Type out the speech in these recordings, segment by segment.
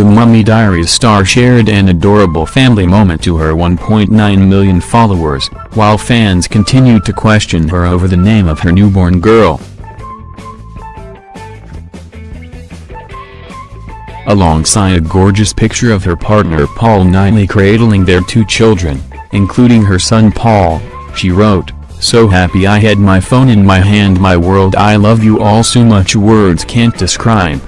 Mummy Diaries star shared an adorable family moment to her 1.9 million followers, while fans continued to question her over the name of her newborn girl. Alongside a gorgeous picture of her partner Paul Knightley cradling their two children, including her son Paul, she wrote, So happy I had my phone in my hand my world I love you all so much words can't describe.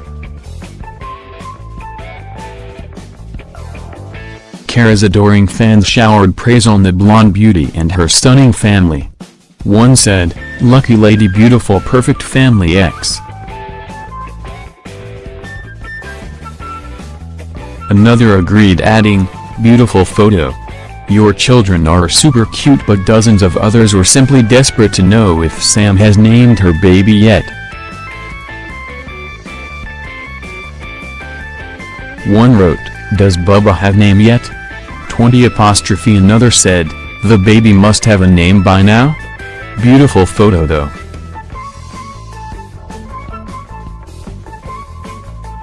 Kara's adoring fans showered praise on the blonde beauty and her stunning family. One said, Lucky lady beautiful perfect family X. Another agreed adding, beautiful photo. Your children are super cute but dozens of others were simply desperate to know if Sam has named her baby yet. One wrote, does Bubba have name yet? 20 apostrophe another said, the baby must have a name by now? Beautiful photo though.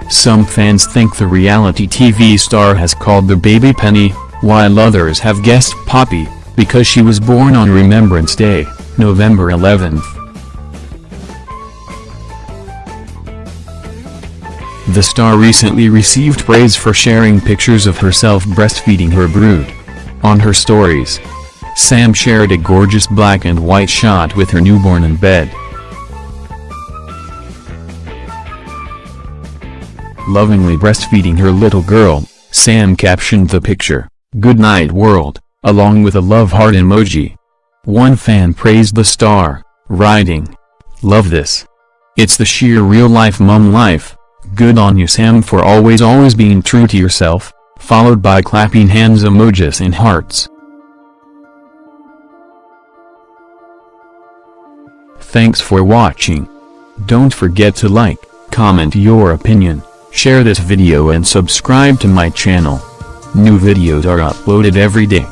Some fans think the reality TV star has called the baby Penny, while others have guessed Poppy, because she was born on Remembrance Day, November 11th. The star recently received praise for sharing pictures of herself breastfeeding her brood. On her stories, Sam shared a gorgeous black and white shot with her newborn in bed. Lovingly breastfeeding her little girl, Sam captioned the picture, Good night world, along with a love heart emoji. One fan praised the star, writing, Love this. It's the sheer real-life mum life. Good on you Sam for always always being true to yourself, followed by clapping hands emojis and hearts. Thanks for watching. Don't forget to like, comment your opinion, share this video and subscribe to my channel. New videos are uploaded every day.